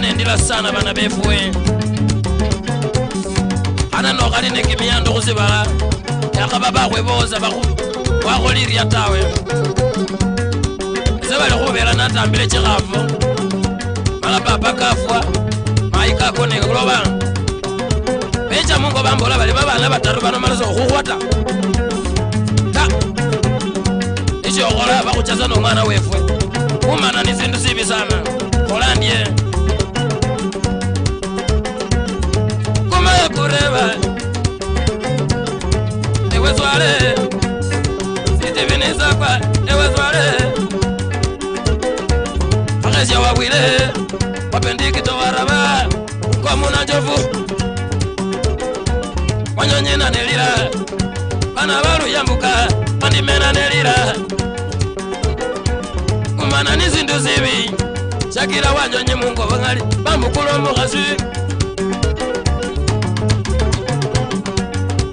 nendila sana bana befue ananokhali ne kimiyando khusibala yakhaba bakhweboza bakhulirya tawe ese bali khubela natambile chikhafu mala papa kafwa konekulobang beca mongo bambola bale ba bana bataru banomalasa okhukhwata ta nisyokhola e bakhuchasa nomwana wefwe umana ni sindu sibi sana khola ndye kumaye kureba ewe zwale sitivinisakwa ewe zwale akhesya wabwile wapendikito waraba kwa muna jovu wanyonyi na nilira bana baru yambuka wandimena nilira umana nizindu zibi chakira wanyonyi mungo wangali bambukulo mukhasi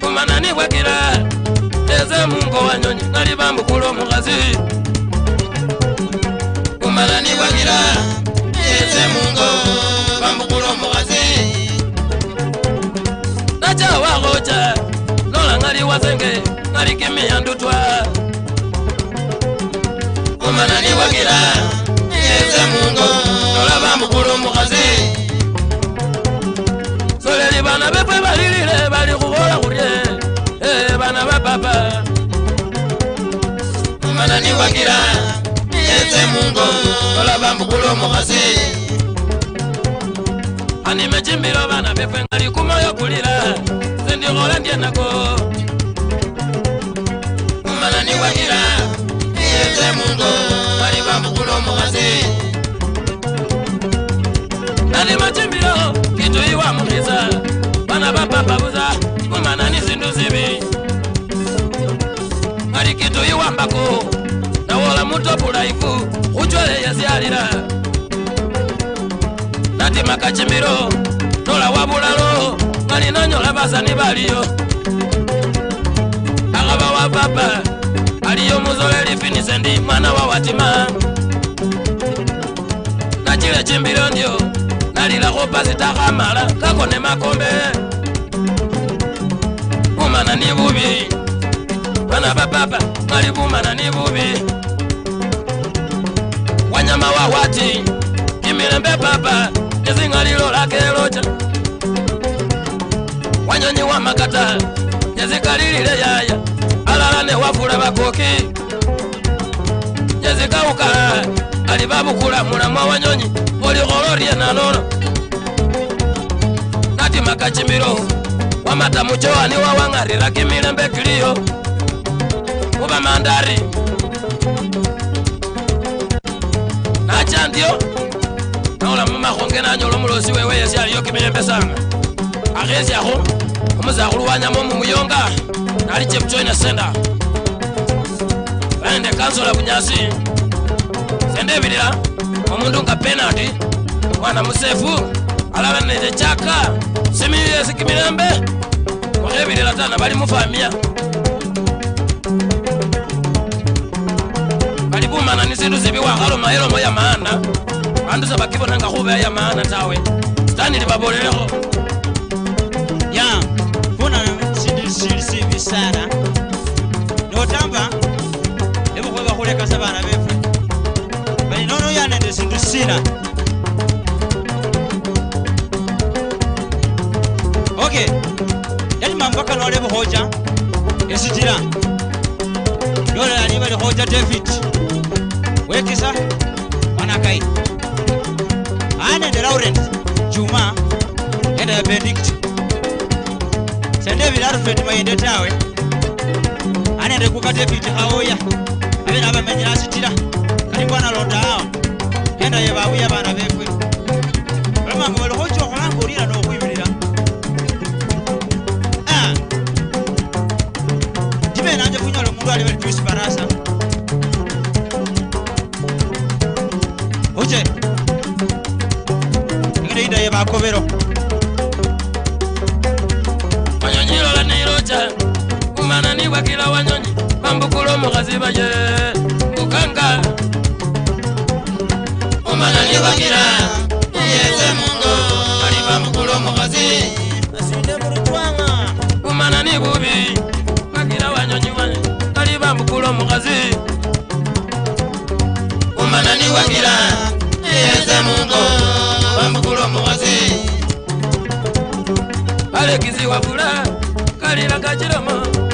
umana nikwakira eze mungo wanyonyi ngali bambukulo mukhasi umana nikwakira eze mungo mazenge ngariki miyandutwa umanani wagira yeze mungo nolava mukulu mukazi soleli vana vepwe valilile vali kuvola kurye ee eh, vana va papa umanani wagira yeze mungo nolava mukulu mukazi ani mecimbilo vana vepwe ngari kumoyo kulila sindikola ndyenako kubanira ese mungo bari bamukuna omukasi nali matimbiro kituyi wa mukisa bana bapapabuza kumana nisindu sibi ali kituyi wa mbaku nawola mutobulaifu kucwele yasyalila natima kacimbiro nola wa bulalo ngali nanyola basani baliyo akaba wa papa Mutolere epinisa ndi mwana wa watima kachile chimbilo ndyo nalilakho pasi takhamala kakone makombe bumana ni bubi bana bapapa papa bumana ni wanyama wa wati kimilembe papa nizingalilolake locha wanyonyi wa makata yezikalilile yaya alala ne wafula bakoki gauka ali babukula mulamwa wanyonyi poli ororia nanono natimaka cimbilo wamata mucowani wawang'arila kimilembe kiliyo kuba mandari nacandio naola mumahonge nanyola mulosi wewe yesi aliyo kimilembe sana akhesyakho omusakhulu wanyamo mumuyonga nali cemucoina senda baende kansola bunyasi sendebirira omundu nga penati mwana musefu alala nende chaka simiyesi kimilembe okhebirira tana bali mufamia bali bumana ni sindu sibi wakhaloma elomo ya maana bandu nga khubeya ya maana tawe sitani libabolelekho ya funa sindu sili sibi sana notamba bamba kalole buhoja esijira lola ali bali hoja david wekisa wanakai ane de laurent juma ene ya benedict sende bilaru fet mayende tawe ane de kuka david hawoya abena bamenyira asijira kali bwana londa awa ena ye bawuya bana bekwe bamangu bali esperanza. Oye, mire, ida lleva a cobero. Mañanero la neirocha, humana ni guaquila guañoni, bambu colomo gaziba ye, bucanga. Humana ni guaquila, y ese mundo, arriba bambu colomo gazi, así de brutuana. Humana ni guaquila. kazi umanani wagira niyeze mungo bambukula omukazi alekiziwagula kalira gakirama